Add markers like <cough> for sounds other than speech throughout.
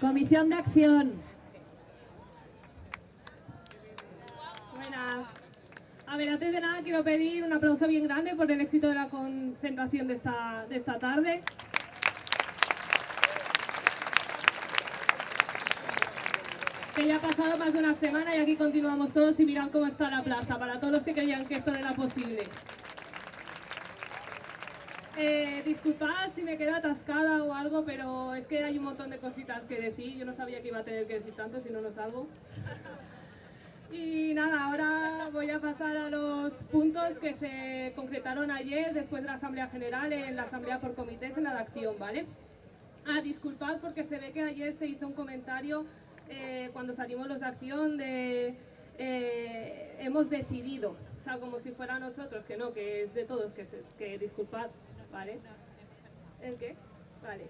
Comisión de Acción. Buenas. A ver, antes de nada quiero pedir un aplauso bien grande por el éxito de la concentración de esta, de esta tarde. Que ya ha pasado más de una semana y aquí continuamos todos y mirad cómo está la plaza, para todos los que creían que esto no era posible. Eh, disculpad si me quedo atascada o algo, pero es que hay un montón de cositas que decir. Yo no sabía que iba a tener que decir tanto, si no, no salgo. Y nada, ahora voy a pasar a los puntos que se concretaron ayer después de la Asamblea General en la Asamblea por Comités en la de Acción, ¿vale? Ah, disculpad porque se ve que ayer se hizo un comentario eh, cuando salimos los de Acción de eh, hemos decidido, o sea, como si fuera nosotros, que no, que es de todos, que, disculpad, ¿vale? ¿El qué? Vale.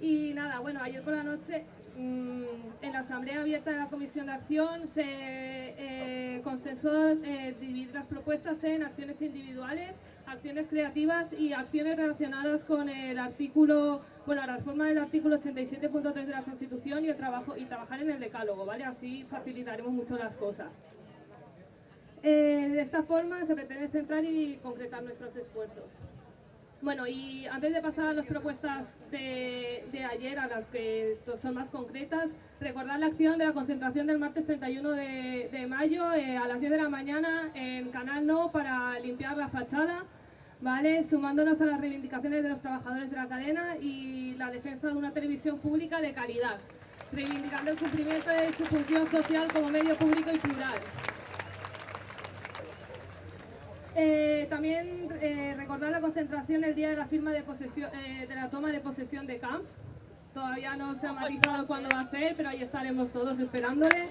Y nada, bueno, ayer por la noche mm, en la Asamblea Abierta de la Comisión de Acción se eh, consensuó eh, dividir las propuestas en acciones individuales, acciones creativas y acciones relacionadas con el artículo, bueno, la reforma del artículo 87.3 de la Constitución y el trabajo y trabajar en el decálogo, ¿vale? Así facilitaremos mucho las cosas. Eh, de esta forma se pretende centrar y concretar nuestros esfuerzos. Bueno, y antes de pasar a las propuestas de, ayer, a las que son más concretas, recordar la acción de la concentración del martes 31 de, de mayo eh, a las 10 de la mañana en Canal No para limpiar la fachada, ¿vale? sumándonos a las reivindicaciones de los trabajadores de la cadena y la defensa de una televisión pública de calidad, reivindicando el cumplimiento de su función social como medio público y plural. Eh, también eh, recordar la concentración el día de la firma de, posesión, eh, de la toma de posesión de Camps. Todavía no se ha matizado cuándo va a ser, pero ahí estaremos todos esperándole.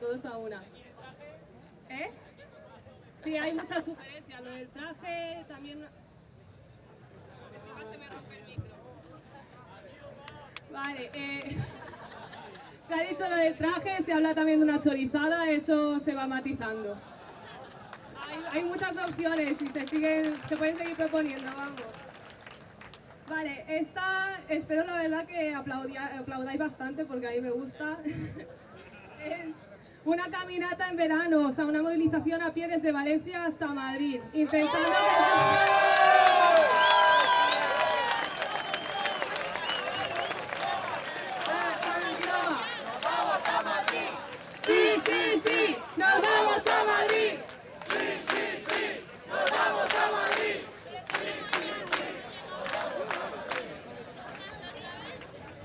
Todos a una. ¿Eh? Sí, hay muchas sugerencias. Lo del traje también... Vale, eh... <laughs> Se ha dicho lo del traje, se habla también de una chorizada, eso se va matizando. Hay, muchas opciones y se, siguen, se pueden seguir proponiendo, vamos. Vale, esta espero la verdad que aplaudia, aplaudáis bastante porque a mí me gusta. <laughs> una caminata en verano, o sea, una movilización a pie desde Valencia hasta Madrid, intentando que... ¡Nos vamos a Madrid! Sí, sí, sí, nos vamos a Madrid. ¡Sí, sí, sí! ¡Nos vamos a Madrid!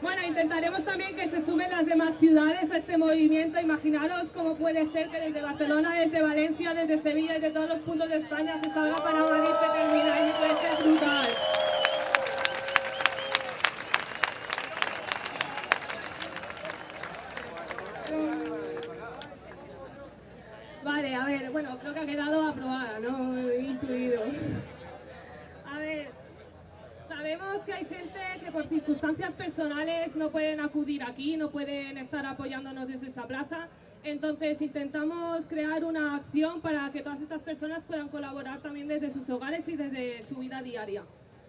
Bueno, intentaremos también que se sumen las demás ciudades a este movimiento. Imaginaros cómo puede ser que desde Barcelona, desde Valencia, desde Sevilla, desde todos los puntos de España se salga para Madrid, se termina y puede ser brutal. Vale, a ver, bueno, creo que ha quedado aprobada, ¿no? He intuido. A ver, sabemos que hay gente por circunstancias personales no pueden acudir aquí, no pueden estar apoyándonos desde esta plaza. Entonces intentamos crear una acción para que todas estas personas puedan colaborar también desde sus hogares y desde su vida diaria.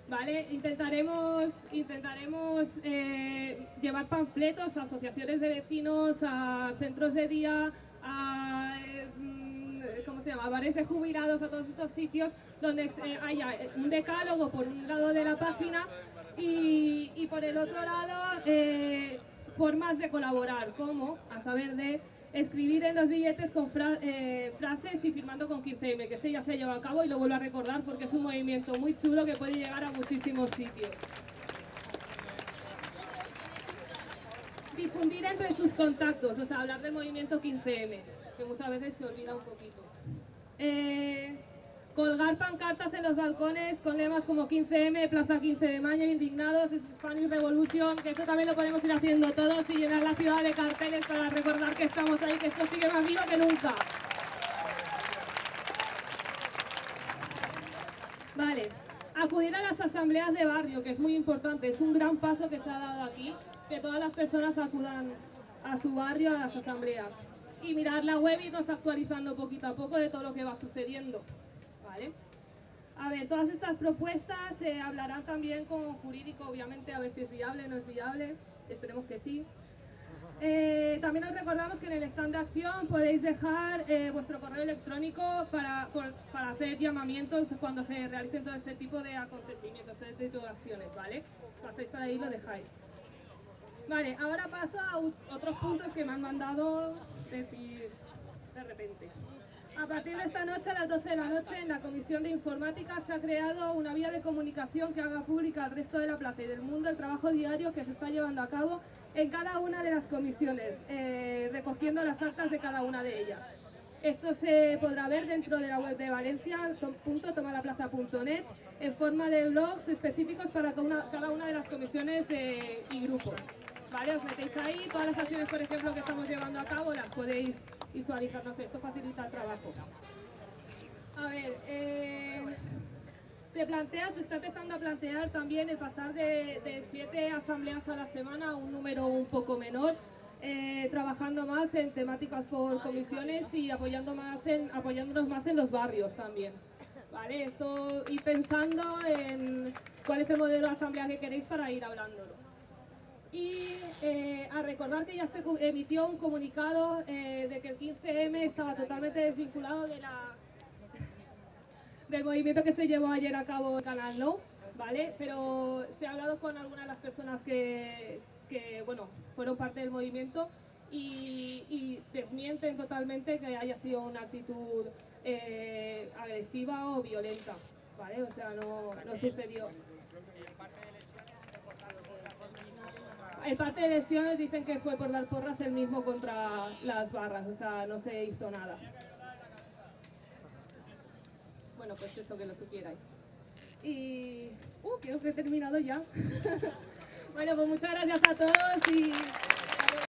¿Vale? Intentaremos, intentaremos eh, llevar panfletos a asociaciones de vecinos, a centros de día, a eh, ¿cómo se llama? bares de jubilados, a todos estos sitios donde eh, haya un decálogo por un lado de la página y, por el otro lado eh, formas de colaborar, como a saber de escribir en los billetes con eh, frases y firmando con 15M, que ese ya se ha llevado a cabo y lo vuelvo a recordar porque es un movimiento muy chulo que puede llegar a muchísimos sitios. Difundir entre tus contactos, o sea, hablar del movimiento 15M, que muchas veces se olvida un poquito. Eh, colgar pancartas en los balcones con lemas como 15M, Plaza 15 de Mayo, Indignados, Spanish Revolution, que eso también lo podemos ir haciendo todos y llenar la ciudad de carteles para recordar que estamos ahí, que esto sigue más vivo que nunca. Vale, acudir a las asambleas de barrio, que es muy importante, es un gran paso que se ha dado aquí, que todas las personas acudan a su barrio a las asambleas. Y mirar la web y irnos actualizando poquito a poco de todo lo que va sucediendo. ¿Vale? A ver, todas estas propuestas se hablarán también con jurídico, obviamente, a ver si es viable o no es viable. Esperemos que sí. Eh, también os recordamos que en el stand de acción podéis dejar eh, vuestro correo electrónico para, para hacer llamamientos cuando se realicen todo ese tipo de acontecimientos, todo este tipo de acciones, ¿vale? Pasáis para ahí y lo dejáis. Vale, ahora paso a otros puntos que me han mandado decir de repente. A partir de esta noche, a las 12 de la noche, en la Comisión de Informática se ha creado una vía de comunicación que haga pública al resto de la plaza y del mundo el trabajo diario que se está llevando a cabo en cada una de las comisiones, eh, recogiendo las actas de cada una de ellas. Esto se podrá ver dentro de la web de valencia.tomalaplaza.net en forma de blogs específicos para cada una de las comisiones y grupos. ¿Vale? Os metéis ahí, todas las acciones, por ejemplo, que estamos llevando a cabo las podéis visualizar, no sé, esto facilita el trabajo. A ver, eh, se plantea, se está empezando a plantear también el pasar de, siete asambleas a la semana a un número un poco menor, eh, trabajando más en temáticas por comisiones y apoyando más en, apoyándonos más en los barrios también. ¿Vale? Esto y pensando en cuál es el modelo de asamblea que queréis para ir hablándolo. Y eh, a recordar que ya se emitió un comunicado eh, de que el 15M estaba totalmente desvinculado de la del movimiento que se llevó ayer a cabo en Canal No, ¿vale? Pero se ha hablado con algunas de las personas que, bueno, fueron parte del movimiento y, desmienten totalmente que haya sido una actitud eh, agresiva o violenta, ¿vale? O sea, no, no sucedió. El parte de lesiones dicen que fue por dar porras el mismo contra las barras, o sea, no se hizo nada bueno, pues eso, que lo supierais. Y... Uh, creo que he terminado ya. <laughs> bueno, pues muchas gracias a todos y...